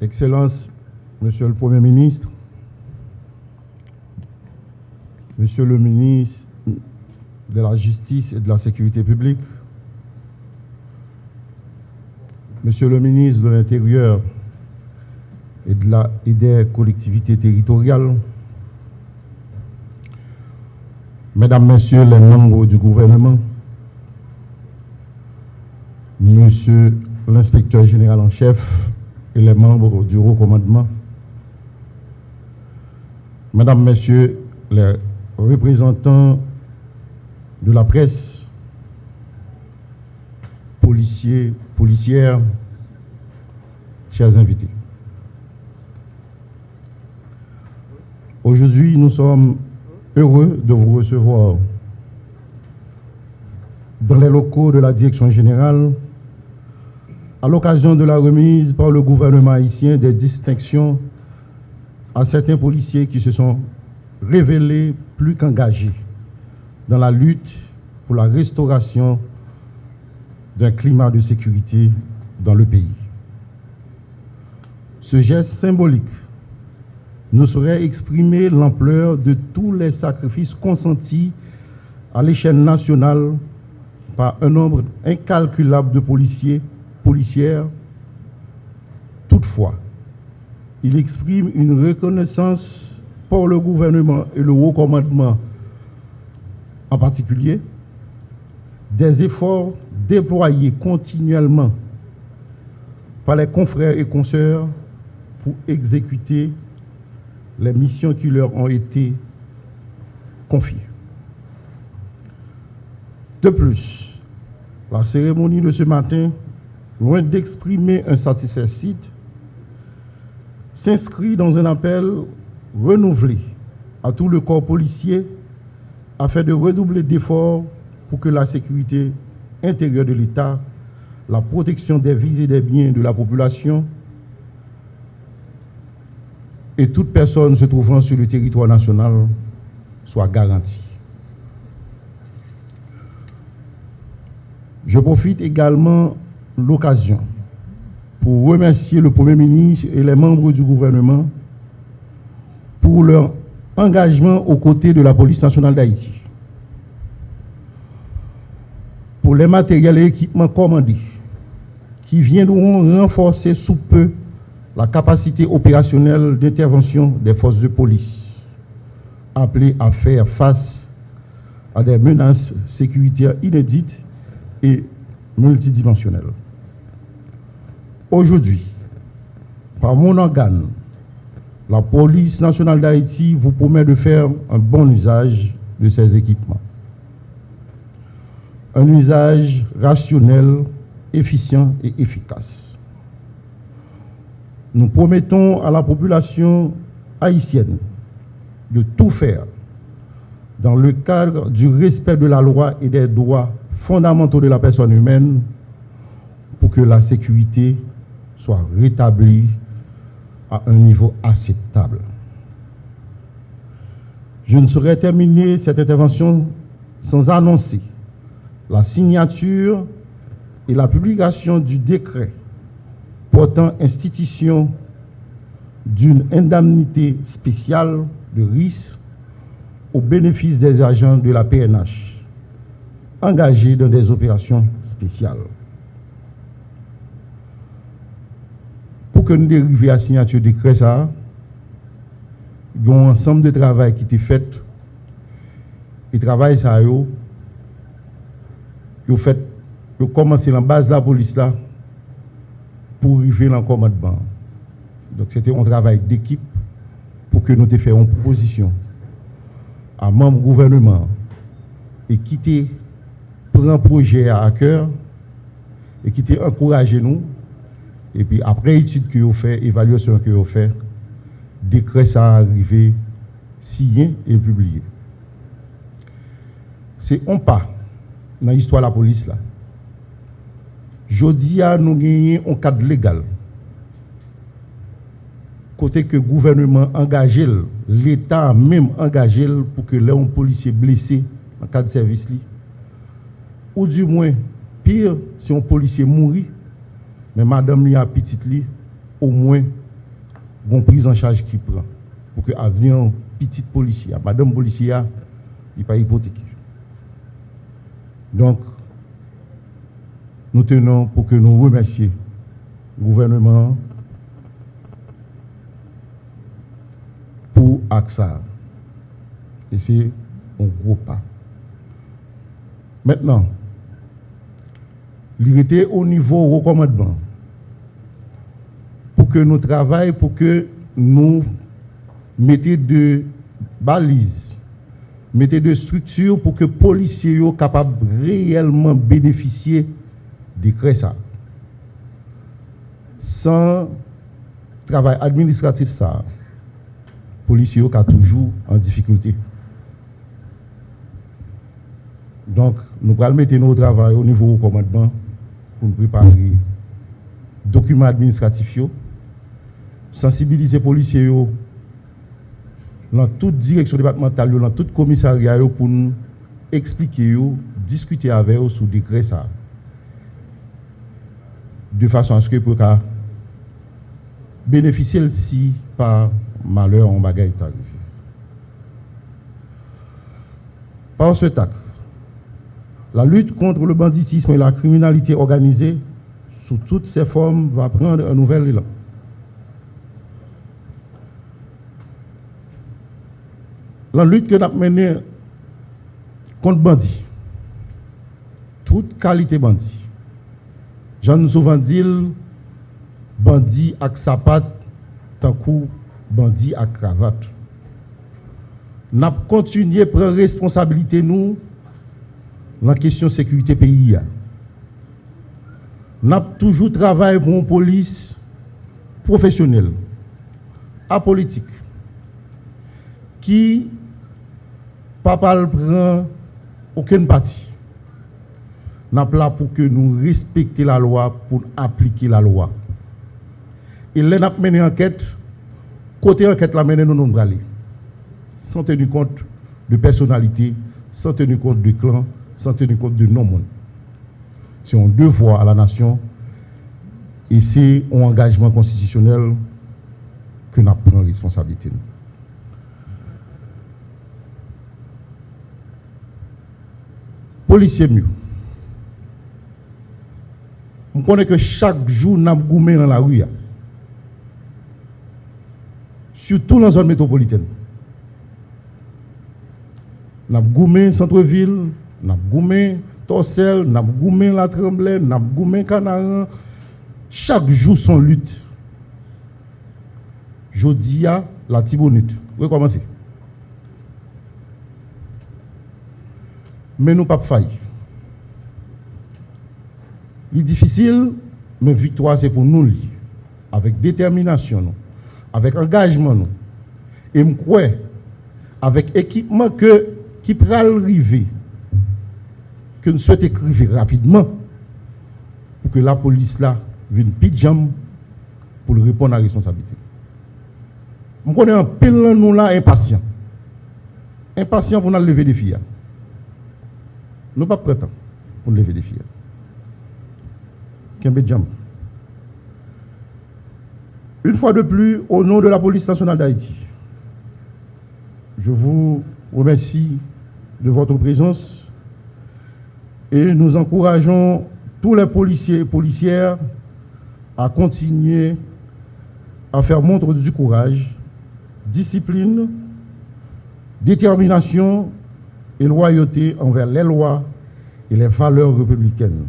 Excellence, Monsieur le Premier ministre, Monsieur le ministre de la Justice et de la Sécurité publique, Monsieur le ministre de l'Intérieur et des collectivités territoriales, Mesdames, Messieurs les membres du gouvernement, Monsieur l'inspecteur général en chef les membres du haut commandement, Mesdames, Messieurs les représentants de la presse, policiers, policières, chers invités. Aujourd'hui, nous sommes heureux de vous recevoir dans les locaux de la direction générale à l'occasion de la remise par le gouvernement haïtien des distinctions à certains policiers qui se sont révélés plus qu'engagés dans la lutte pour la restauration d'un climat de sécurité dans le pays. Ce geste symbolique ne saurait exprimer l'ampleur de tous les sacrifices consentis à l'échelle nationale par un nombre incalculable de policiers, policières. Toutefois, il exprime une reconnaissance pour le gouvernement et le haut commandement en particulier des efforts déployés continuellement par les confrères et consoeurs pour exécuter les missions qui leur ont été confiées. De plus, la cérémonie de ce matin, loin d'exprimer un satisfait s'inscrit dans un appel renouvelé à tout le corps policier afin de redoubler d'efforts pour que la sécurité intérieure de l'État, la protection des vies et des biens de la population et toute personne se trouvant sur le territoire national soit garantie. Je profite également l'occasion pour remercier le Premier ministre et les membres du gouvernement pour leur engagement aux côtés de la police nationale d'Haïti. Pour les matériels et équipements commandés qui viendront renforcer sous peu la capacité opérationnelle d'intervention des forces de police, appelées à faire face à des menaces sécuritaires inédites et multidimensionnelles. Aujourd'hui, par mon organe, la police nationale d'Haïti vous promet de faire un bon usage de ces équipements. Un usage rationnel, efficient et efficace nous promettons à la population haïtienne de tout faire dans le cadre du respect de la loi et des droits fondamentaux de la personne humaine pour que la sécurité soit rétablie à un niveau acceptable. Je ne saurais terminer cette intervention sans annoncer la signature et la publication du décret portant institution d'une indemnité spéciale de risque au bénéfice des agents de la PNH engagés dans des opérations spéciales. Pour que nous dérivions à signature de décret, ça, il y a un ensemble de travail qui était fait. Et travail, ça, yo, yo fait, yo commencé en base de la police là, pour arriver dans le commandement. Donc c'était un travail d'équipe pour que nous fassions une proposition à membres gouvernement et qui prend un projet à cœur et qui encouragé nous. Et puis après étude que vous fait, évaluation que vous fait, décret ça arrivé, signé et publié. C'est un pas dans l'histoire de la police là. Jodi à nous gagner un cadre légal. Côté que le gouvernement engagé, l'État même engagé pour que les policiers blessés en cas de service. Ou du moins, pire, si un policier mourit, mais madame li a li, au moins une prise en charge qui prend pour que l'avenir petite policier, madame policière, il pas hypothéqué. Donc, nous tenons pour que nous remercions le gouvernement pour AXA. Et c'est un gros pas. Maintenant, était au niveau recommandement que nous travaillions, pour que nous mettions de balises, mettions de structures pour que les policiers soient capables réellement bénéficier de ça. Sans travail administratif, ça, les policiers sont toujours en difficulté. Donc, nous allons mettre nos travail au niveau du commandement pour nous préparer documents administratifs, sensibiliser les policiers dans toute direction départementale, dans tout commissariat pour nous expliquer, discuter avec eux sur le décret ça. De façon à ce que pour bénéficier si par malheur en bagaille tarif. Par ce tac, la lutte contre le banditisme et la criminalité organisée, sous toutes ses formes, va prendre un nouvel élan. La lutte que nous avons menée contre bandits, toute qualité bandit, j'en souvent dit, bandit avec sapat, tant bandit avec cravate. Nous avons continué à prendre responsabilité nous dans la question de sécurité pays. Nous avons toujours travaillé pour une police professionnelle, apolitique, qui ne prend aucune partie. Nous là pour que nous respections la loi, pour appliquer la loi. Et là, nous avons mené enquête. Côté enquête, la mené nous nous. Sans tenir compte de personnalité, sans tenir compte de clan, sans tenir compte de non-monde. C'est un devoir à la nation et c'est un engagement constitutionnel que nous prenons responsabilité. Policiers mieux. On connaît que chaque jour, nous avons dans la rue. Surtout dans la zone métropolitaine. Nous avons centre-ville, n'a goumé Torsel, n'a goumé la Tremblay, n'a goumé Canaran. Chaque jour son lutte. Jodia la Tibonite. Vous Mais nous pas faillir. Il est difficile, mais victoire c'est pour nous. Avec détermination, avec engagement. Et je crois, avec équipement que, qui peut arriver que nous souhaitons écrire rapidement pour que la police là vienne pidjam pour répondre à la responsabilité. Je connais un pile nous là impatient. Impatient pour nous lever des filles. Nous pas prêts pour lever des filles. Une fois de plus, au nom de la police nationale d'Haïti, je vous remercie de votre présence et nous encourageons tous les policiers et policières à continuer à faire montre du courage, discipline, détermination et loyauté envers les lois et les valeurs républicaines.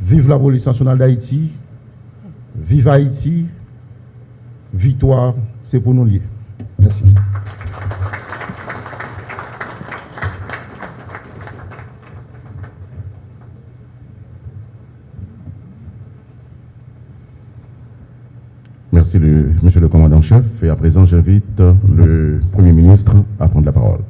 Vive la police nationale d'Haïti, vive Haïti, victoire, c'est pour nous lier. Merci. Merci, monsieur le commandant-chef. Et à présent, j'invite le Premier ministre à prendre la parole.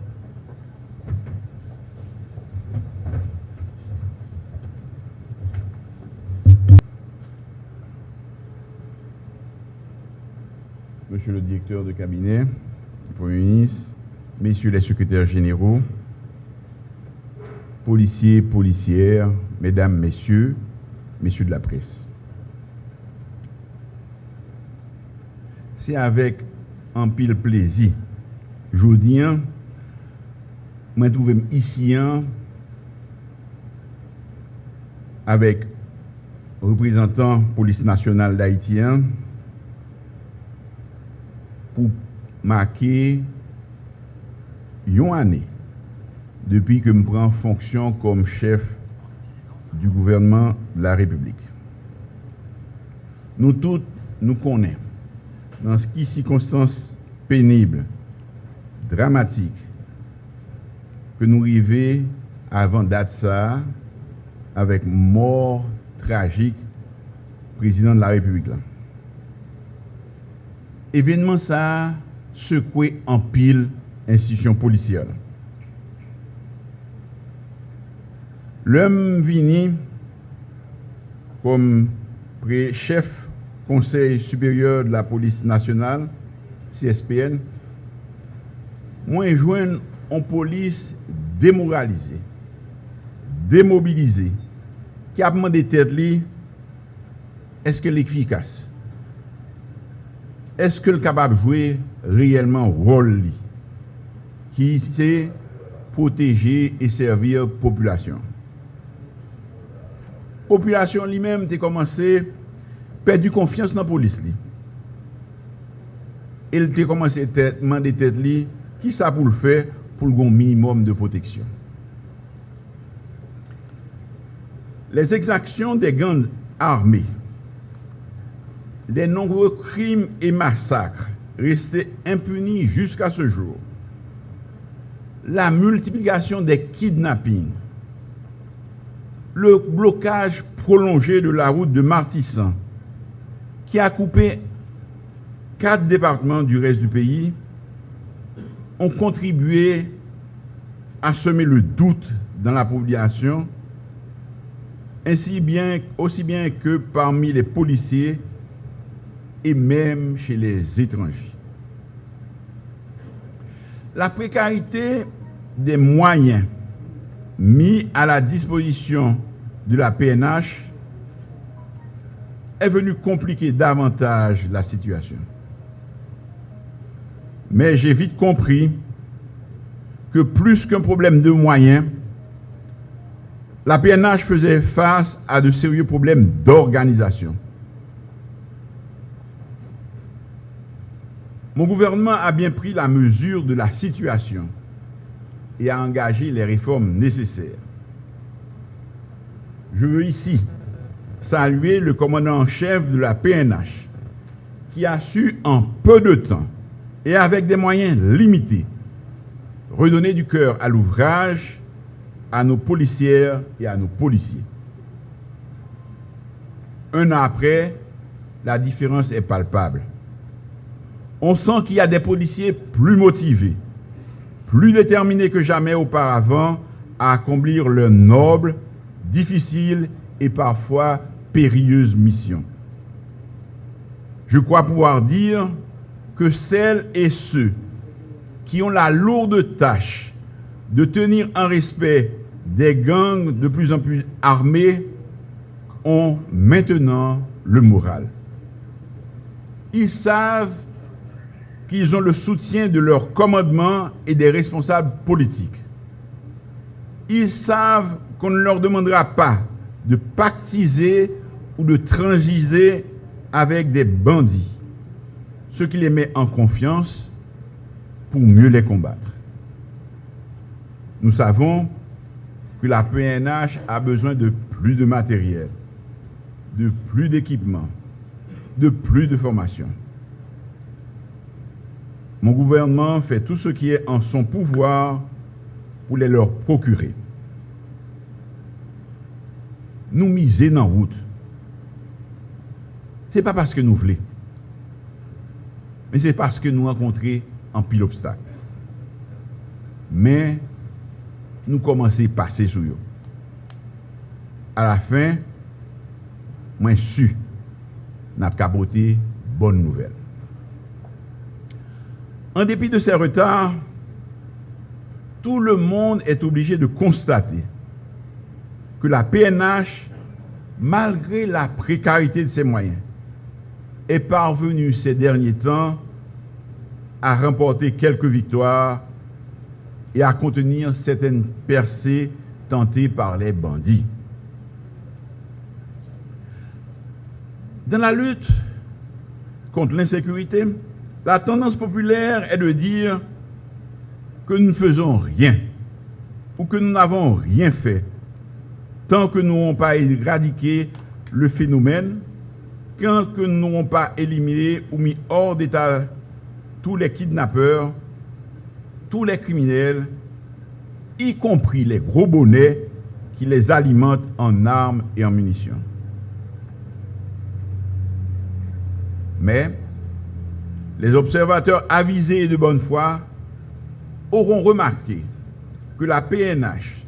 Monsieur le directeur de cabinet, Premier ministre, messieurs les secrétaires généraux, policiers, policières, mesdames, messieurs, messieurs de la presse. c'est avec un pile plaisir. Je dis, je trouve ici hein, avec représentant police nationale d'Haïti pour marquer une année depuis que je prends fonction comme chef du gouvernement de la République. Nous tous, nous connaissons, dans ce qui circonstances pénibles, dramatiques, que nous arrivons avant date ça, avec mort tragique, président de la République. Événement ça secoué en pile institution policière. L'homme vini comme chef Conseil supérieur de la police nationale, CSPN, moi joindre en police démoralisée, démobilisée, qui a demandé tête est-ce qu'elle est efficace? eske l kapab jwe reyelman rol li, ki se proteje e servir populasyon. Populasyon li menm te komanse perdi konfians nan polis li. El te komanse mande tet li ki sa pou l fe pou l gon minimum de proteksyon. Les exactions des gangs armés les nombreux crimes et massacres restés impunis jusqu'à ce jour, la multiplication des kidnappings, le blocage prolongé de la route de Martissan, qui a coupé quatre départements du reste du pays, ont contribué à semer le doute dans la population, ainsi bien, aussi bien que parmi les policiers et même chez les étrangers. La précarité des moyens mis à la disposition de la PNH est venu compliquer davantage la situation. Mais j'ai vite compris que plus qu'un problème de moyens, la PNH faisait face à de sérieux problèmes d'organisation. Mon gouvernement a bien pris la mesure de la situation et a engagé les réformes nécessaires. Je veux ici saluer le commandant en chef de la PNH qui a su en peu de temps et avec des moyens limités redonner du cœur à l'ouvrage, à nos policières et à nos policiers. Un an après, la différence est palpable. On sent qu'il y a des policiers plus motivés, plus déterminés que jamais auparavant à accomplir leur noble, difficile et parfois périlleuse mission. Je crois pouvoir dire que celles et ceux qui ont la lourde tâche de tenir en respect des gangs de plus en plus armés ont maintenant le moral. Ils savent qu'ils ont le soutien de leur commandement et des responsables politiques. Ils savent qu'on ne leur demandera pas de pactiser ou de transiger avec des bandits, ce qui les met en confiance pour mieux les combattre. Nous savons que la PNH a besoin de plus de matériel, de plus d'équipement, de plus de formation. mon gouvernement fait tout ce qui est en son pouvoir pour les leur procurer. Nous miser dans route. Ce n'est pas parce que nous voulons, mais c'est parce que nous rencontrons un pile obstacle. Mais nous commençons à passer sur eux. À la fin, moi, je suis, n'a capoté bonne nouvelle. En dépit de ces retards, tout le monde est obligé de constater que la PNH, malgré la précarité de ses moyens, est parvenu ces derniers temps à remporter quelques victoires et à contenir certaines percées tentées par les bandits. Dans la lutte contre l'insécurité, la tendance populaire est de dire que nous ne faisons rien ou que nous n'avons rien fait tant que nous n'avons pas éradiqué le phénomène, tant que nous n'aurons pas éliminé ou mis hors d'état tous les kidnappeurs, tous les criminels, y compris les gros bonnets qui les alimentent en armes et en munitions. Mais les observateurs avisés et de bonne foi auront remarqué que la PNH,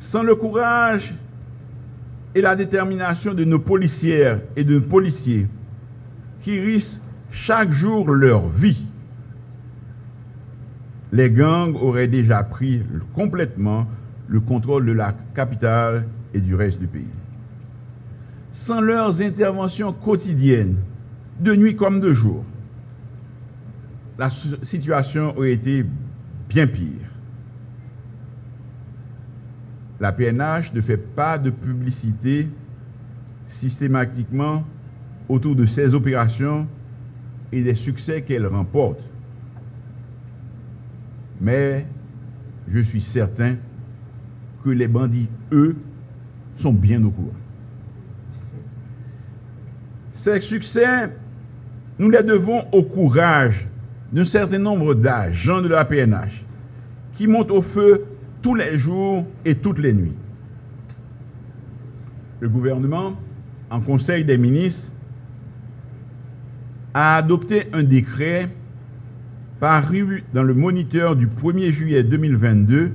sans le courage et la détermination de nos policières et de nos policiers qui risquent chaque jour leur vie, les gangs auraient déjà pris complètement le contrôle de la capitale et du reste du pays. Sans leurs interventions quotidiennes, de nuit comme de jour, la situation aurait été bien pire. La PNH ne fait pas de publicité systématiquement autour de ses opérations et des succès qu'elle remporte. Mais je suis certain que les bandits, eux, sont bien au courant. Ces succès, nous les devons au courage d'un certain nombre d'agents de la PNH qui montent au feu tous les jours et toutes les nuits. Le gouvernement, en Conseil des ministres, a adopté un décret paru dans le moniteur du 1er juillet 2022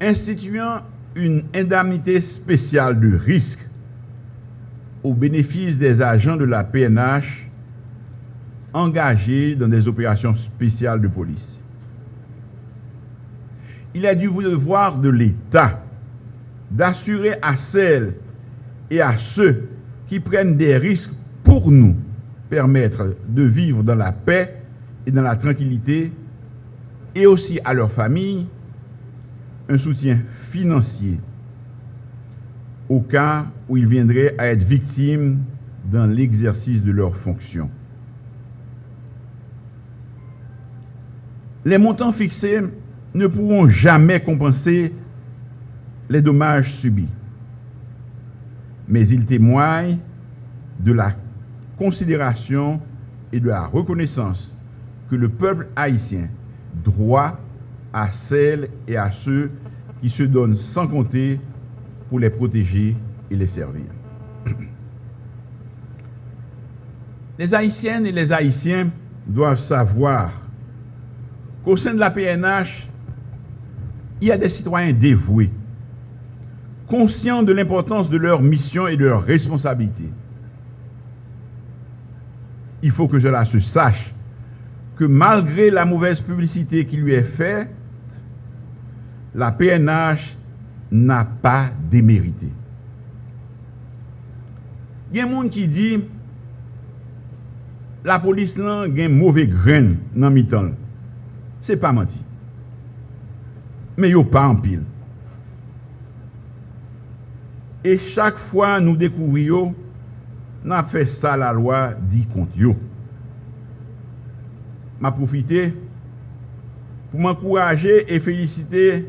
instituant une indemnité spéciale de risque au bénéfice des agents de la PNH engagés dans des opérations spéciales de police. Il est du devoir de l'État d'assurer à celles et à ceux qui prennent des risques pour nous permettre de vivre dans la paix et dans la tranquillité, et aussi à leurs familles, un soutien financier au cas où ils viendraient à être victimes dans l'exercice de leurs fonctions. Les montants fixés ne pourront jamais compenser les dommages subis, mais ils témoignent de la considération et de la reconnaissance que le peuple haïtien doit à celles et à ceux qui se donnent sans compter pour les protéger et les servir. Les Haïtiennes et les Haïtiens doivent savoir qu'au sein de la PNH, il y a des citoyens dévoués, conscients de l'importance de leur mission et de leurs responsabilités. Il faut que cela se sache que malgré la mauvaise publicité qui lui est faite, la PNH n'a pas démérité. Il y a des gens qui disent la police a un mauvais grain dans le se pa manti. Men yo pa an pil. E chak fwa nou dekouvri yo, nan fe sa la lwa di kont yo. Ma profite pou m'ankouraje e felicite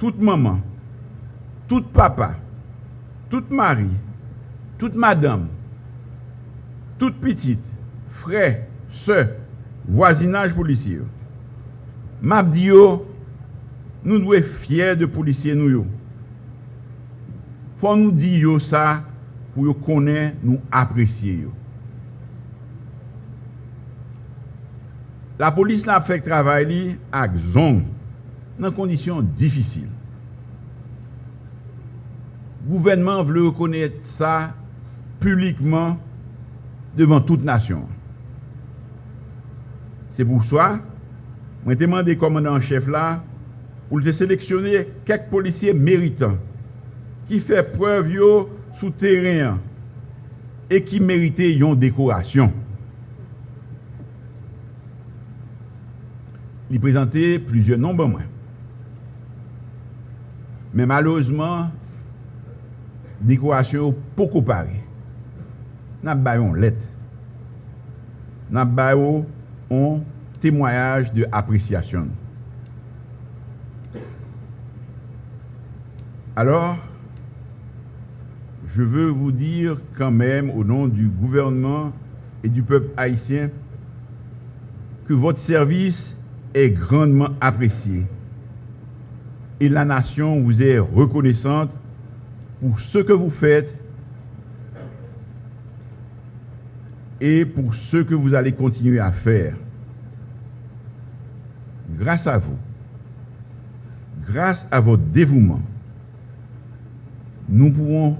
tout maman, tout papa, tout mari, tout madame, tout petite, frey, se, voisinaj polisye yo. Map di yo, nou dwe fyer de polisye nou yo. Fon nou di yo sa pou yo konen nou apresye yo. La polis la fek travay li ak zon nan kondisyon difisil. Gouvenman vle rekonet sa publikman devan tout nasyon. Se pou swa, Mwen te mande komandan chef la, ou l te seleksyonye kek polisye meritan, ki fe prev yo sou teren, e ki merite yon dekorasyon. Li prezante plizye nombe mwen. Men malouzman, dekorasyon pokou pari. Nap bayon let. Nap bayon on témoignage d'appréciation. Alors, je veux vous dire quand même au nom du gouvernement et du peuple haïtien que votre service est grandement apprécié et la nation vous est reconnaissante pour ce que vous faites et pour ce que vous allez continuer à faire. Grâce à vous, grâce à votre dévouement, nous pouvons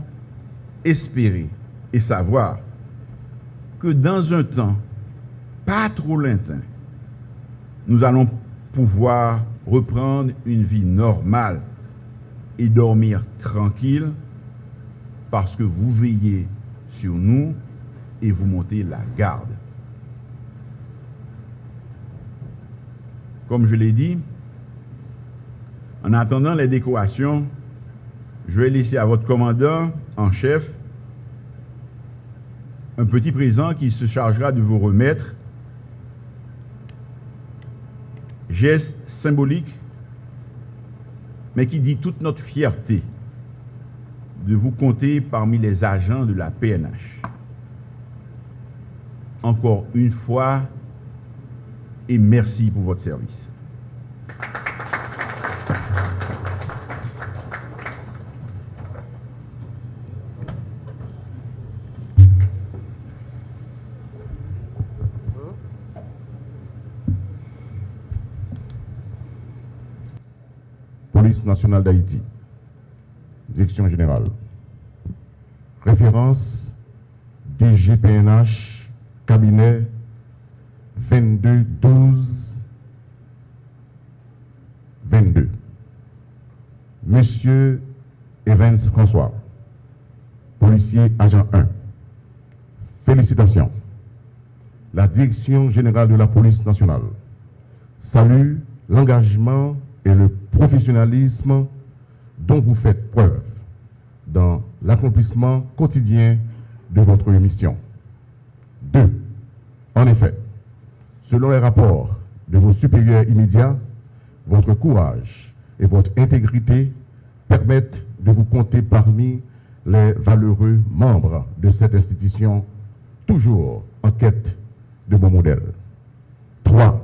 espérer et savoir que dans un temps pas trop lointain, nous allons pouvoir reprendre une vie normale et dormir tranquille parce que vous veillez sur nous et vous montez la garde. Comme je l'ai dit, en attendant les décorations, je vais laisser à votre commandant en chef un petit présent qui se chargera de vous remettre. Geste symbolique, mais qui dit toute notre fierté de vous compter parmi les agents de la PNH. Encore une fois, et merci pour votre service. Police nationale d'Haïti, Direction générale. Référence DGPNH, cabinet 22 12 22. Monsieur Evans François, policier agent 1. Félicitations. La Direction générale de la police nationale salue l'engagement et le professionnalisme dont vous faites preuve dans l'accomplissement quotidien de votre mission. 2. En effet, selon les rapports de vos supérieurs immédiats, votre courage et votre intégrité permettent de vous compter parmi les valeureux membres de cette institution, toujours en quête de bons modèles. 3.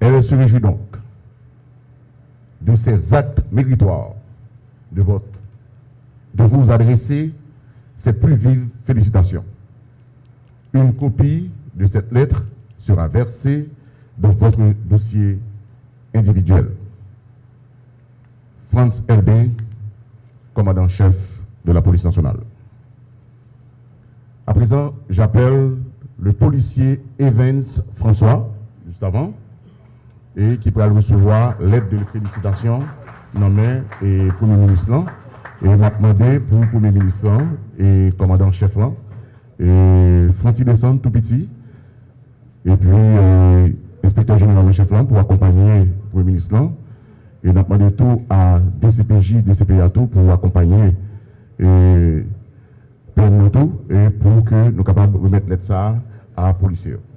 Elle se réjouit donc de ces actes méritoires de, votre, de vous adresser ses plus vives félicitations. Une copie de cette lettre sera versée dans votre dossier individuel. Franz LB, commandant-chef de la police nationale. À présent, j'appelle le policier Evans François, juste avant, et qui pourra recevoir l'aide de félicitations nommée et Premier ministre. Et m'a demandé pour Premier ministre et commandant-chef et descendre tout petit, et puis euh, inspecteur général de chef là pour accompagner le Premier ministre là, et m'a demandé tout à DCPJ, DCPA tout pour accompagner et, pour et pour que nous soyons capables de remettre ça à la police.